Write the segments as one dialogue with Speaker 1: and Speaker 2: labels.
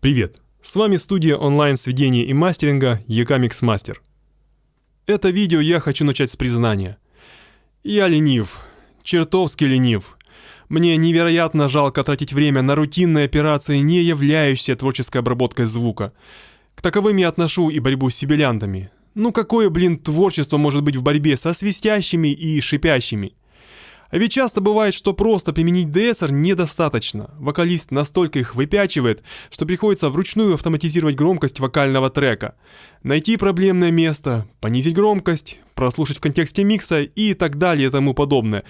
Speaker 1: Привет! С вами студия онлайн-сведения и мастеринга EK Mixmaster. Это видео я хочу начать с признания. Я ленив, чертовски ленив. Мне невероятно жалко тратить время на рутинные операции, не являющиеся творческой обработкой звука. К таковым я отношу и борьбу с сибилянтами. Ну какое, блин, творчество может быть в борьбе со свистящими и шипящими? А ведь часто бывает, что просто применить DSR недостаточно. Вокалист настолько их выпячивает, что приходится вручную автоматизировать громкость вокального трека. Найти проблемное место, понизить громкость, прослушать в контексте микса и так далее и тому подобное.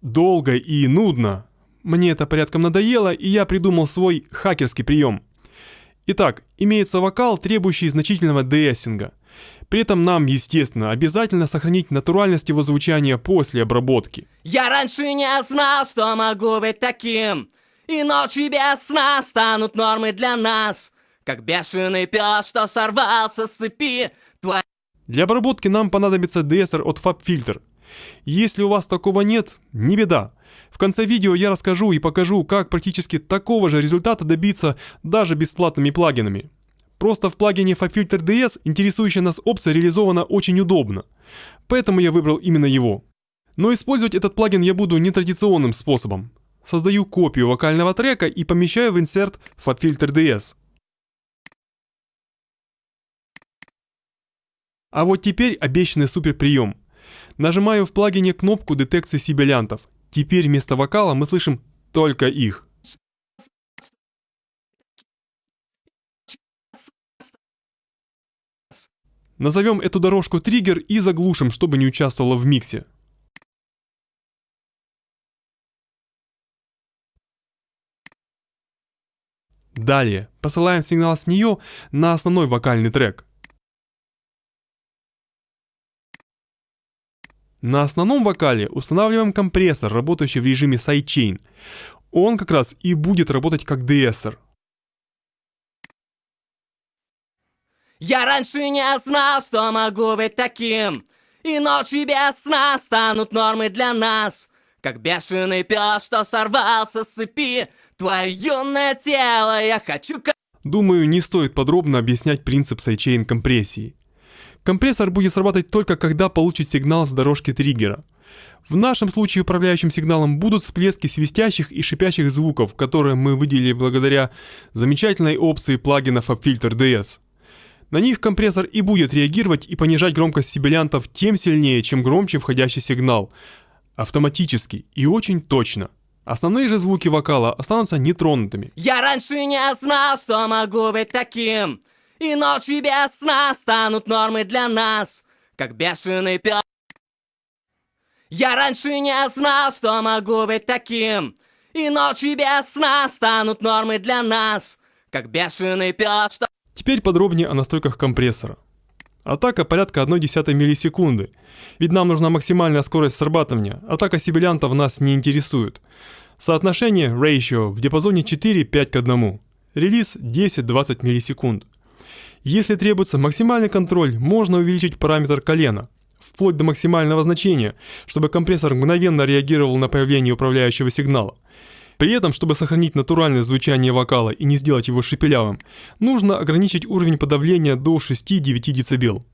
Speaker 1: Долго и нудно. Мне это порядком надоело, и я придумал свой хакерский прием. Итак, имеется вокал, требующий значительного деэссинга. При этом нам, естественно, обязательно сохранить натуральность его звучания после обработки.
Speaker 2: Я раньше не знал, что могу быть таким И ночи без сна станут нормой для нас Как бешеный пес, что сорвался с цепи Твоя
Speaker 1: Для обработки нам понадобится DSR от FabFilter. Если у вас такого нет, не беда. В конце видео я расскажу и покажу, как практически такого же результата добиться даже бесплатными плагинами. Просто в плагине FabFilter DS интересующая нас опция реализована очень удобно. Поэтому я выбрал именно его. Но использовать этот плагин я буду нетрадиционным способом. Создаю копию вокального трека и помещаю в инсерт FabFilter DS. А вот теперь обещанный супер прием. Нажимаю в плагине кнопку детекции сибилянтов. Теперь вместо вокала мы слышим только их. Назовем эту дорожку триггер и заглушим, чтобы не участвовала в миксе. Далее посылаем сигнал с нее на основной вокальный трек. На основном вокале устанавливаем компрессор, работающий в режиме sidechain. Он как раз и будет работать как деэссор.
Speaker 2: Я раньше не знал, что могу быть таким И ночи без сна станут нормой для нас Как бешеный пес, что сорвался с цепи Твое юное тело я хочу...
Speaker 1: Думаю, не стоит подробно объяснять принцип сайчейн компрессии. Компрессор будет срабатывать только когда получит сигнал с дорожки триггера. В нашем случае управляющим сигналом будут всплески свистящих и шипящих звуков, которые мы выделили благодаря замечательной опции плагинов FabFilter DS. На них компрессор и будет реагировать и понижать громкость сибилянтов тем сильнее, чем громче входящий сигнал. Автоматически и очень точно. Основные же звуки вокала останутся нетронутыми.
Speaker 2: Я раньше не знал, что могу быть таким И ночи без сна станут нормой для нас Как бешеный пес Я раньше не знал, что могу быть таким И ночи без сна станут нормой для нас Как бешеный пес,
Speaker 1: Теперь подробнее о настройках компрессора. Атака порядка 1,1 миллисекунды, ведь нам нужна максимальная скорость срабатывания, атака сибилянтов нас не интересует. Соотношение ratio в диапазоне 4-5 к 1, релиз 10-20 миллисекунд. Если требуется максимальный контроль, можно увеличить параметр колена, вплоть до максимального значения, чтобы компрессор мгновенно реагировал на появление управляющего сигнала. При этом, чтобы сохранить натуральное звучание вокала и не сделать его шепелявым, нужно ограничить уровень подавления до 6-9 дБ.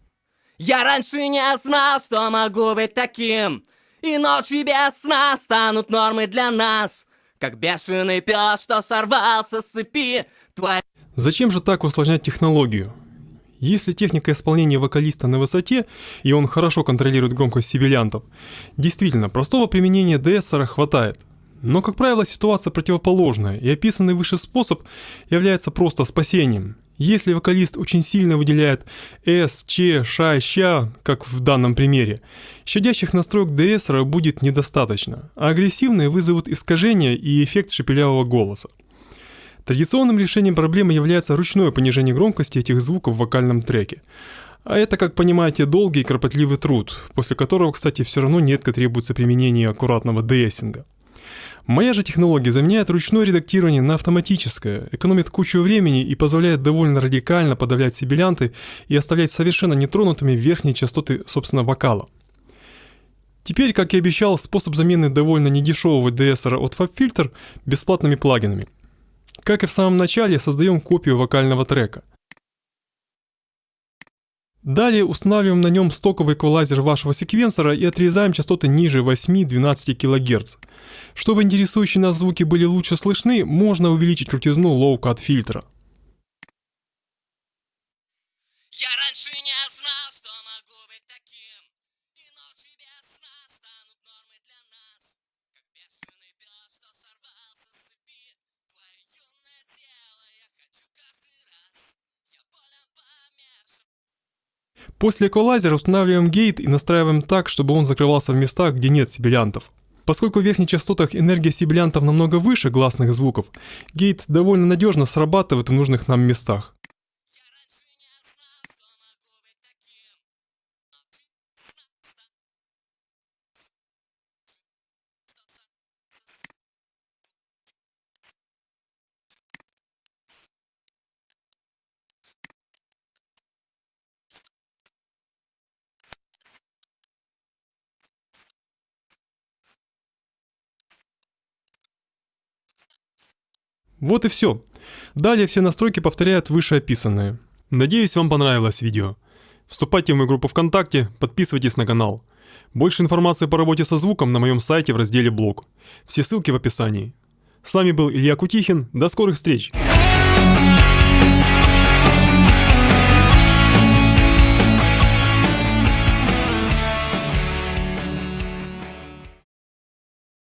Speaker 2: Я раньше не знал, что могу быть таким И ночи без сна станут нормой для нас Как бешеный пес, что сорвался с цепи Твоя...
Speaker 1: Зачем же так усложнять технологию? Если техника исполнения вокалиста на высоте, и он хорошо контролирует громкость сибилянтов, действительно, простого применения DSR хватает – но, как правило, ситуация противоположная, и описанный выше способ является просто спасением. Если вокалист очень сильно выделяет S, Ч, Ш, Щ, как в данном примере, щадящих настроек DSR будет недостаточно, а агрессивные вызовут искажение и эффект шепелявого голоса. Традиционным решением проблемы является ручное понижение громкости этих звуков в вокальном треке. А это, как понимаете, долгий и кропотливый труд, после которого, кстати, все равно нередко требуется применение аккуратного деэссинга. Моя же технология заменяет ручное редактирование на автоматическое, экономит кучу времени и позволяет довольно радикально подавлять сибилянты и оставлять совершенно нетронутыми верхние частоты, собственно, вокала. Теперь, как и обещал, способ замены довольно недешевого DSR от FabFilter бесплатными плагинами. Как и в самом начале, создаем копию вокального трека. Далее устанавливаем на нем стоковый эквалайзер вашего секвенсора и отрезаем частоты ниже 8-12 кГц. Чтобы интересующие нас звуки были лучше слышны, можно увеличить крутизну low-cut фильтра. После эквалайзера устанавливаем гейт и настраиваем так, чтобы он закрывался в местах, где нет сибилянтов. Поскольку в верхних частотах энергия сибилянтов намного выше гласных звуков, гейт довольно надежно срабатывает в нужных нам местах. Вот и все. Далее все настройки повторяют вышеописанные. Надеюсь, вам понравилось видео. Вступайте в мою группу ВКонтакте, подписывайтесь на канал. Больше информации по работе со звуком на моем сайте в разделе «Блог». Все ссылки в описании. С вами был Илья Кутихин. До скорых встреч!